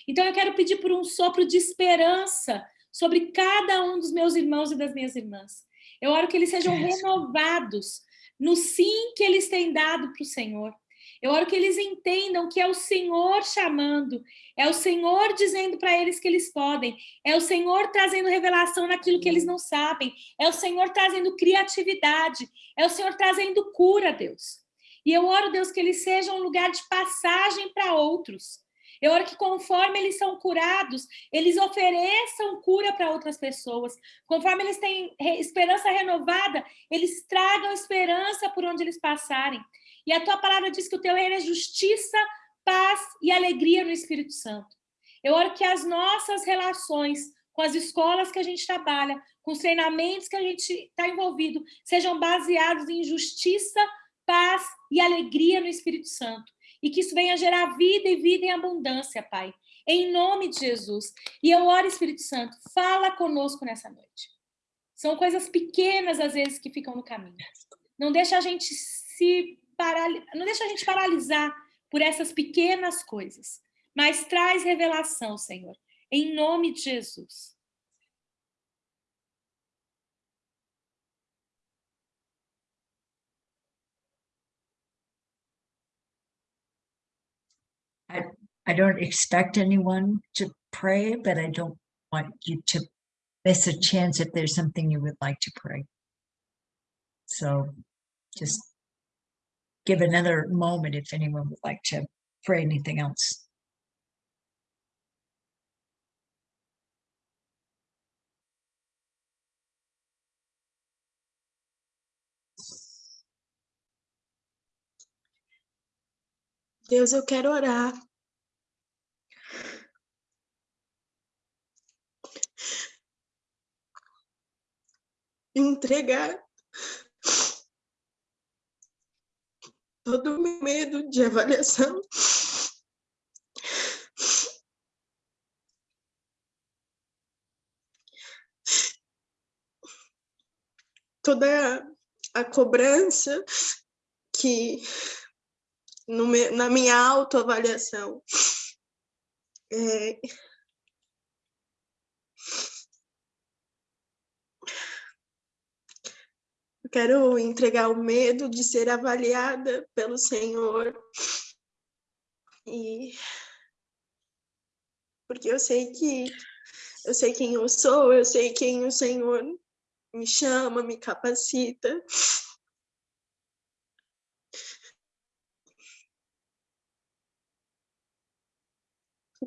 Então eu quero pedir por um sopro de esperança sobre cada um dos meus irmãos e das minhas irmãs. Eu oro que eles sejam renovados no sim que eles têm dado para o Senhor. Eu oro que eles entendam que é o Senhor chamando, é o Senhor dizendo para eles que eles podem, é o Senhor trazendo revelação naquilo que eles não sabem, é o Senhor trazendo criatividade, é o Senhor trazendo cura, Deus. E eu oro, Deus, que eles sejam um lugar de passagem para outros. Eu oro que conforme eles são curados, eles ofereçam cura para outras pessoas. Conforme eles têm esperança renovada, eles tragam esperança por onde eles passarem. E a tua palavra diz que o teu reino é justiça, paz e alegria no Espírito Santo. Eu oro que as nossas relações com as escolas que a gente trabalha, com os treinamentos que a gente está envolvido, sejam baseados em justiça, paz e alegria no Espírito Santo e que isso venha gerar vida e vida em abundância, Pai. Em nome de Jesus. E eu oro, Espírito Santo, fala conosco nessa noite. São coisas pequenas, às vezes, que ficam no caminho. Não deixa a gente se paralisar, não deixa a gente paralisar por essas pequenas coisas, mas traz revelação, Senhor, em nome de Jesus. I, I don't expect anyone to pray, but I don't want you to miss a chance if there's something you would like to pray. So just give another moment if anyone would like to pray anything else. Deus, eu quero orar. entregar todo o meu medo de avaliação. Toda a cobrança que no me, na minha autoavaliação é, Eu quero entregar o medo de ser avaliada pelo Senhor. E porque eu sei que eu sei quem eu sou, eu sei quem o Senhor me chama, me capacita.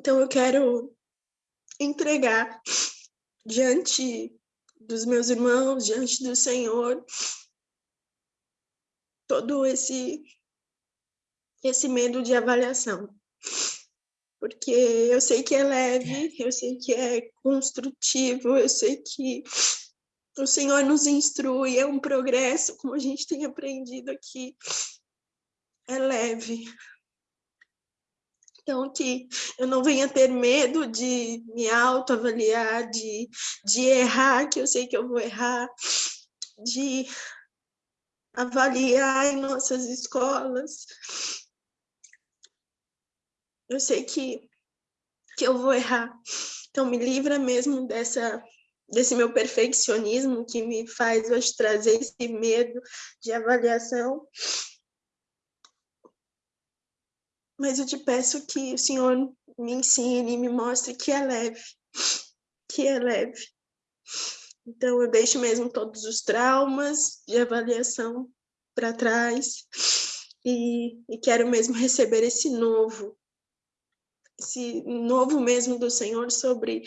Então eu quero entregar diante dos meus irmãos, diante do Senhor, todo esse esse medo de avaliação. Porque eu sei que é leve, eu sei que é construtivo, eu sei que o Senhor nos instrui, é um progresso, como a gente tem aprendido aqui. É leve. Então, que eu não venha ter medo de me autoavaliar, de, de errar, que eu sei que eu vou errar, de avaliar em nossas escolas. Eu sei que, que eu vou errar. Então, me livra mesmo dessa, desse meu perfeccionismo que me faz hoje trazer esse medo de avaliação. Mas eu te peço que o Senhor me ensine, me mostre que é leve, que é leve. Então, eu deixo mesmo todos os traumas de avaliação para trás e, e quero mesmo receber esse novo, esse novo mesmo do Senhor sobre,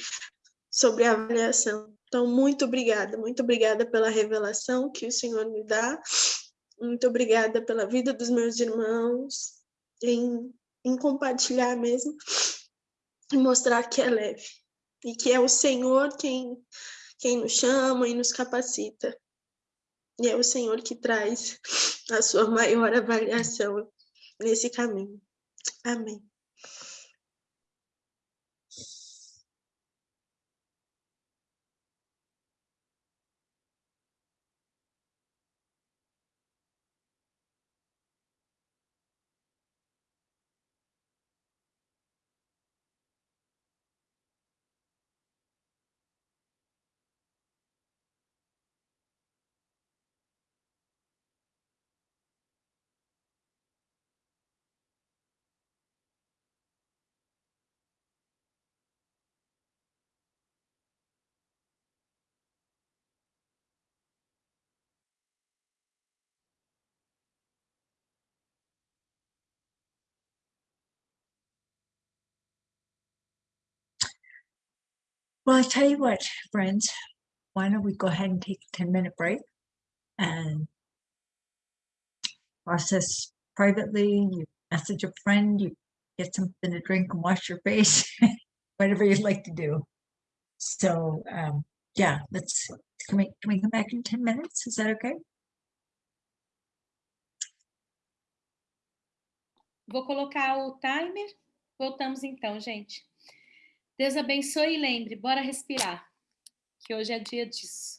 sobre a avaliação. Então, muito obrigada, muito obrigada pela revelação que o Senhor me dá, muito obrigada pela vida dos meus irmãos, em, em compartilhar mesmo e mostrar que é leve e que é o Senhor quem, quem nos chama e nos capacita. E é o Senhor que traz a sua maior avaliação nesse caminho. Amém. Well, I tell you what, friends, why don't we go ahead and take a 10 minute break and process privately, you message a friend, you get something to drink and wash your face, whatever you'd like to do. So, um, yeah, let's, can we, can we come back in 10 minutes? Is that okay? Vou colocar o timer. Voltamos então, gente. Deus abençoe e lembre, bora respirar, que hoje é dia disso.